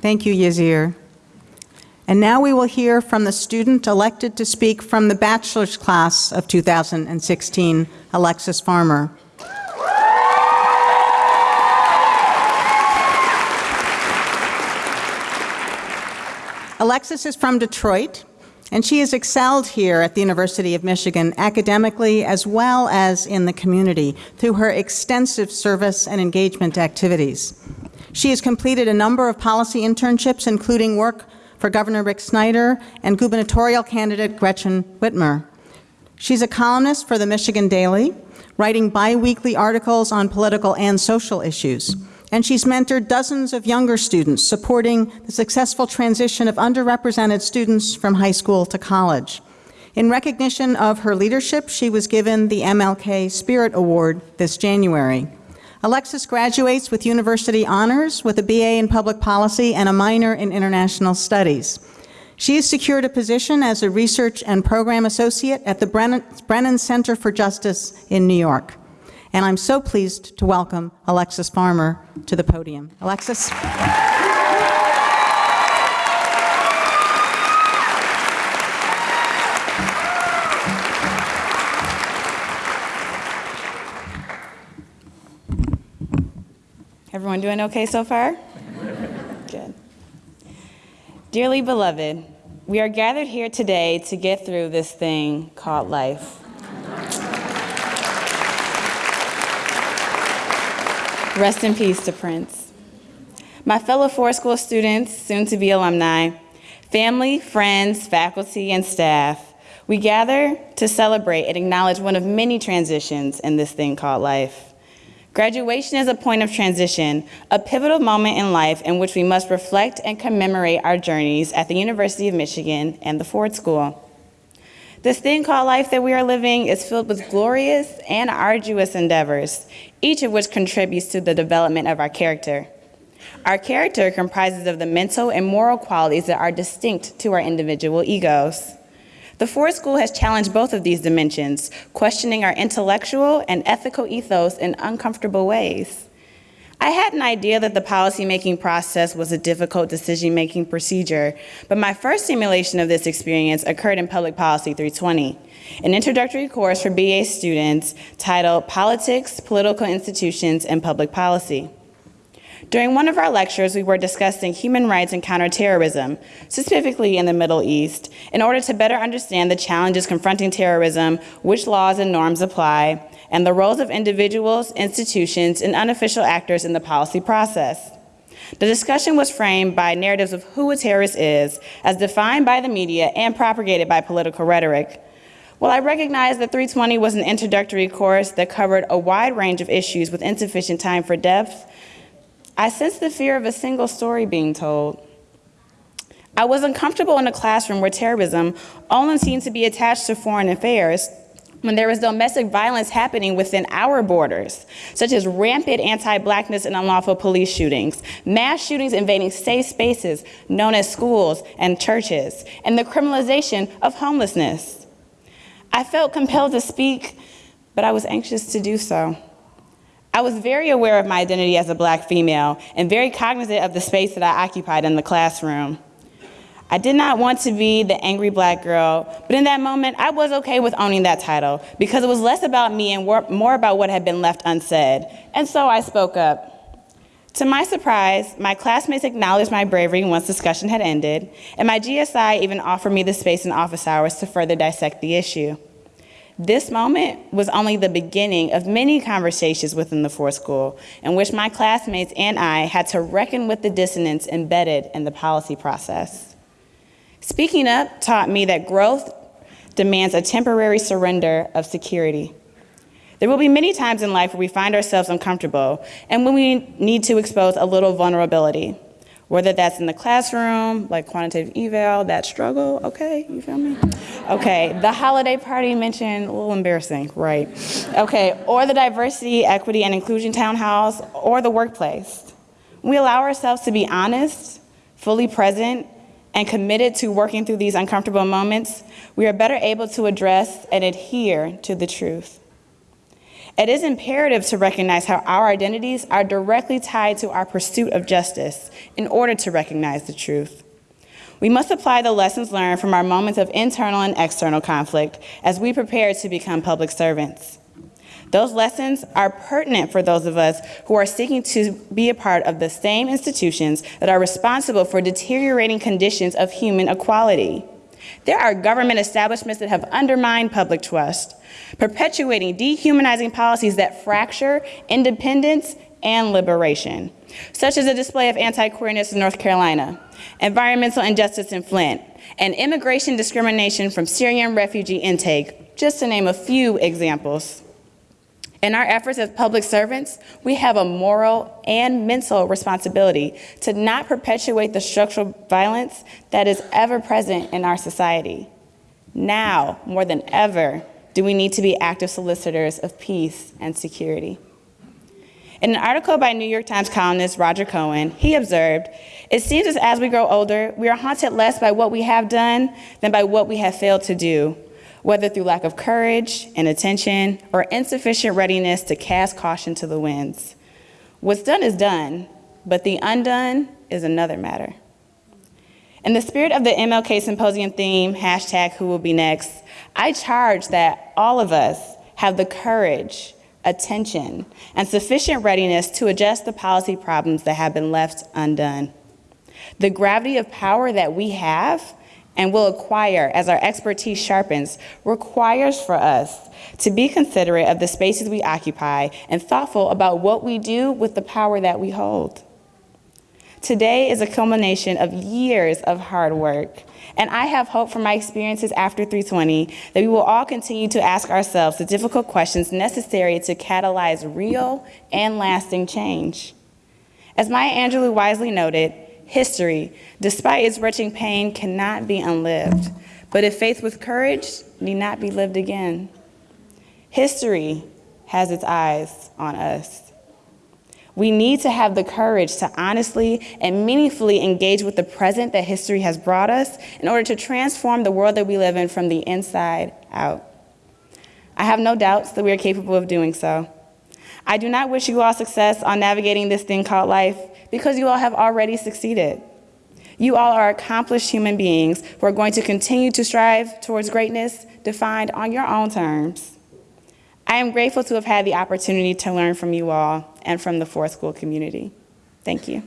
Thank you, Yazir. And now we will hear from the student elected to speak from the bachelor's class of 2016, Alexis Farmer. Alexis is from Detroit, and she has excelled here at the University of Michigan academically as well as in the community through her extensive service and engagement activities. She has completed a number of policy internships, including work for Governor Rick Snyder and gubernatorial candidate Gretchen Whitmer. She's a columnist for the Michigan Daily, writing biweekly articles on political and social issues and she's mentored dozens of younger students supporting the successful transition of underrepresented students from high school to college. In recognition of her leadership, she was given the MLK Spirit Award this January. Alexis graduates with university honors with a BA in public policy and a minor in international studies. She has secured a position as a research and program associate at the Brennan, Brennan Center for Justice in New York and I'm so pleased to welcome Alexis Farmer to the podium. Alexis. Everyone doing okay so far? Good. Dearly beloved, we are gathered here today to get through this thing called life. Rest in peace to Prince. My fellow Ford School students, soon to be alumni, family, friends, faculty, and staff, we gather to celebrate and acknowledge one of many transitions in this thing called life. Graduation is a point of transition, a pivotal moment in life in which we must reflect and commemorate our journeys at the University of Michigan and the Ford School. This thing called life that we are living is filled with glorious and arduous endeavors, each of which contributes to the development of our character. Our character comprises of the mental and moral qualities that are distinct to our individual egos. The Ford School has challenged both of these dimensions, questioning our intellectual and ethical ethos in uncomfortable ways. I had an idea that the policymaking process was a difficult decision-making procedure, but my first simulation of this experience occurred in Public Policy 320, an introductory course for BA students titled Politics, Political Institutions, and Public Policy. During one of our lectures, we were discussing human rights and counterterrorism, specifically in the Middle East, in order to better understand the challenges confronting terrorism, which laws and norms apply, and the roles of individuals, institutions, and unofficial actors in the policy process. The discussion was framed by narratives of who a terrorist is, as defined by the media and propagated by political rhetoric. While I recognize that 320 was an introductory course that covered a wide range of issues with insufficient time for depth, I sensed the fear of a single story being told. I was uncomfortable in a classroom where terrorism only seemed to be attached to foreign affairs when there was domestic violence happening within our borders, such as rampant anti-blackness and unlawful police shootings, mass shootings invading safe spaces known as schools and churches, and the criminalization of homelessness. I felt compelled to speak, but I was anxious to do so. I was very aware of my identity as a black female and very cognizant of the space that I occupied in the classroom. I did not want to be the angry black girl, but in that moment, I was okay with owning that title because it was less about me and more about what had been left unsaid. And so I spoke up. To my surprise, my classmates acknowledged my bravery once discussion had ended, and my GSI even offered me the space in office hours to further dissect the issue. This moment was only the beginning of many conversations within the Ford School in which my classmates and I had to reckon with the dissonance embedded in the policy process. Speaking up taught me that growth demands a temporary surrender of security. There will be many times in life where we find ourselves uncomfortable and when we need to expose a little vulnerability, whether that's in the classroom, like quantitative eval, that struggle, okay, you feel me? Okay, the holiday party mentioned, a little embarrassing, right? Okay, or the diversity, equity, and inclusion townhouse, or the workplace. We allow ourselves to be honest, fully present, and committed to working through these uncomfortable moments, we are better able to address and adhere to the truth. It is imperative to recognize how our identities are directly tied to our pursuit of justice in order to recognize the truth. We must apply the lessons learned from our moments of internal and external conflict as we prepare to become public servants. Those lessons are pertinent for those of us who are seeking to be a part of the same institutions that are responsible for deteriorating conditions of human equality. There are government establishments that have undermined public trust, perpetuating dehumanizing policies that fracture independence and liberation, such as a display of anti-queerness in North Carolina, environmental injustice in Flint, and immigration discrimination from Syrian refugee intake, just to name a few examples. In our efforts as public servants, we have a moral and mental responsibility to not perpetuate the structural violence that is ever present in our society. Now, more than ever, do we need to be active solicitors of peace and security. In an article by New York Times columnist Roger Cohen, he observed, It seems as as we grow older, we are haunted less by what we have done than by what we have failed to do, whether through lack of courage and attention or insufficient readiness to cast caution to the winds. What's done is done, but the undone is another matter. In the spirit of the MLK Symposium theme, hashtag who will be next, I charge that all of us have the courage, attention, and sufficient readiness to address the policy problems that have been left undone. The gravity of power that we have and will acquire as our expertise sharpens requires for us to be considerate of the spaces we occupy and thoughtful about what we do with the power that we hold. Today is a culmination of years of hard work, and I have hope from my experiences after 320 that we will all continue to ask ourselves the difficult questions necessary to catalyze real and lasting change. As Maya Angelou wisely noted, history, despite its wrenching pain, cannot be unlived, but if faith with courage need not be lived again. History has its eyes on us. We need to have the courage to honestly and meaningfully engage with the present that history has brought us in order to transform the world that we live in from the inside out. I have no doubts that we are capable of doing so. I do not wish you all success on navigating this thing called life because you all have already succeeded. You all are accomplished human beings who are going to continue to strive towards greatness defined on your own terms. I am grateful to have had the opportunity to learn from you all and from the Ford School community. Thank you.